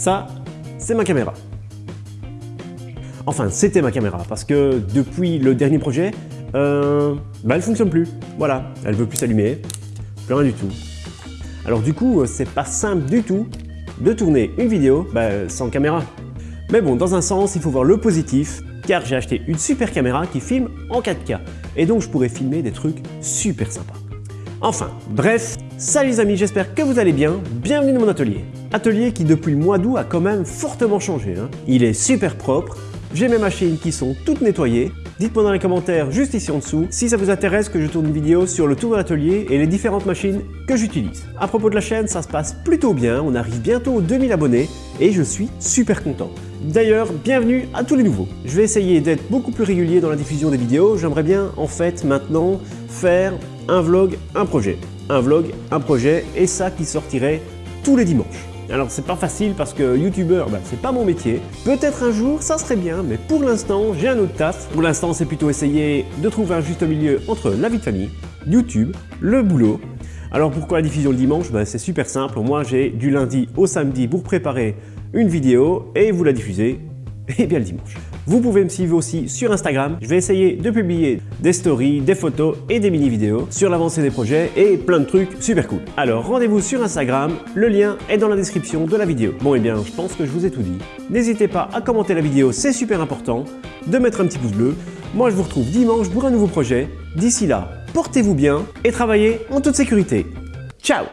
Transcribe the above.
Ça, c'est ma caméra. Enfin, c'était ma caméra, parce que depuis le dernier projet, euh, bah, elle fonctionne plus. Voilà, elle veut plus s'allumer, plus rien du tout. Alors du coup, c'est pas simple du tout de tourner une vidéo bah, sans caméra. Mais bon, dans un sens, il faut voir le positif, car j'ai acheté une super caméra qui filme en 4K, et donc je pourrais filmer des trucs super sympas. Enfin, bref, salut les amis, j'espère que vous allez bien, bienvenue dans mon atelier. Atelier qui depuis le mois d'août a quand même fortement changé. Hein. Il est super propre, j'ai mes machines qui sont toutes nettoyées. Dites-moi dans les commentaires juste ici en dessous si ça vous intéresse que je tourne une vidéo sur le tour de l'atelier et les différentes machines que j'utilise. À propos de la chaîne, ça se passe plutôt bien, on arrive bientôt aux 2000 abonnés et je suis super content. D'ailleurs, bienvenue à tous les nouveaux. Je vais essayer d'être beaucoup plus régulier dans la diffusion des vidéos. J'aimerais bien en fait maintenant faire un vlog, un projet. Un vlog, un projet et ça qui sortirait tous les dimanches. Alors c'est pas facile parce que youtubeur, bah, c'est pas mon métier. Peut-être un jour ça serait bien, mais pour l'instant j'ai un autre taf. Pour l'instant c'est plutôt essayer de trouver un juste milieu entre la vie de famille, YouTube, le boulot. Alors pourquoi la diffusion le dimanche? Bah, C'est super simple, moi j'ai du lundi au samedi pour préparer une vidéo et vous la diffusez et bien le dimanche. Vous pouvez me suivre aussi sur Instagram. Je vais essayer de publier des stories, des photos et des mini-vidéos sur l'avancée des projets et plein de trucs super cool. Alors rendez-vous sur Instagram, le lien est dans la description de la vidéo. Bon et eh bien, je pense que je vous ai tout dit. N'hésitez pas à commenter la vidéo, c'est super important, de mettre un petit pouce bleu. Moi je vous retrouve dimanche pour un nouveau projet. D'ici là, portez-vous bien et travaillez en toute sécurité. Ciao